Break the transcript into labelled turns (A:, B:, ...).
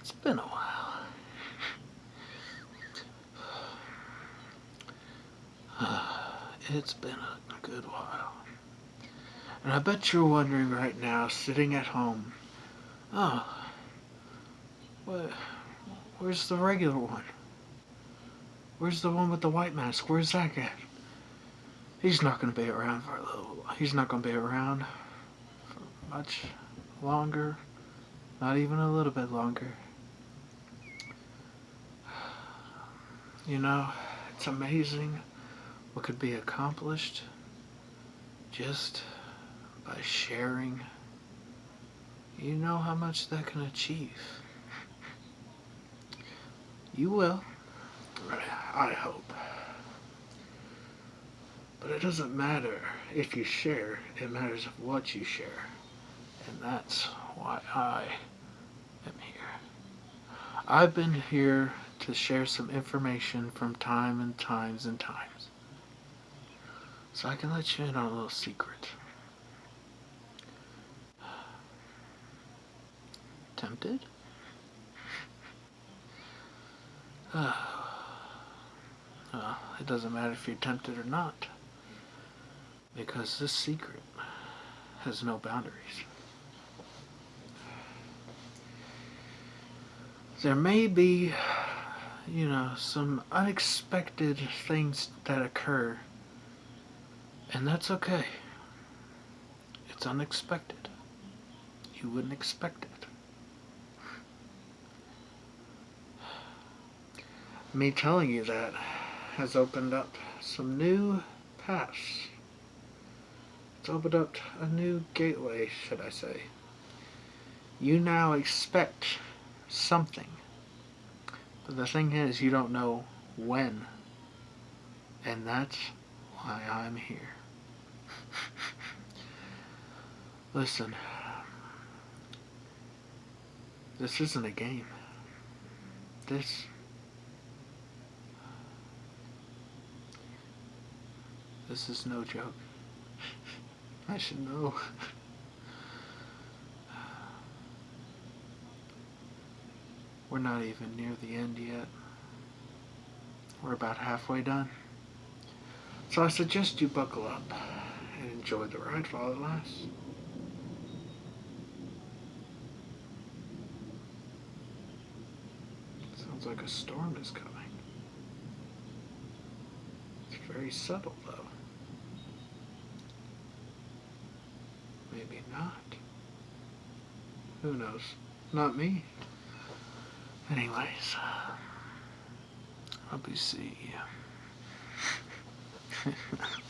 A: It's been a while. It's been a good while. And I bet you're wondering right now, sitting at home, oh, what, where's the regular one? Where's the one with the white mask? Where's that guy? He's not going to be around for a little. He's not going to be around for much longer. Not even a little bit longer. You know, it's amazing what could be accomplished just by sharing. You know how much that can achieve. You will. I hope. But it doesn't matter if you share, it matters what you share. And that's why I am here. I've been here to share some information from time and times and times. So I can let you in on a little secret. Tempted? well, it doesn't matter if you're tempted or not. Because this secret has no boundaries. There may be, you know, some unexpected things that occur, and that's okay. It's unexpected. You wouldn't expect it. Me telling you that has opened up some new paths. It's opened up a new gateway, should I say. You now expect something. But the thing is, you don't know when. And that's why I'm here. Listen, this isn't a game. This This is no joke. I should know. We're not even near the end yet. We're about halfway done. So I suggest you buckle up and enjoy the ride while it lasts. Sounds like a storm is coming. It's very subtle though. Maybe not. Who knows? Not me. Anyways, uh, I'll be see.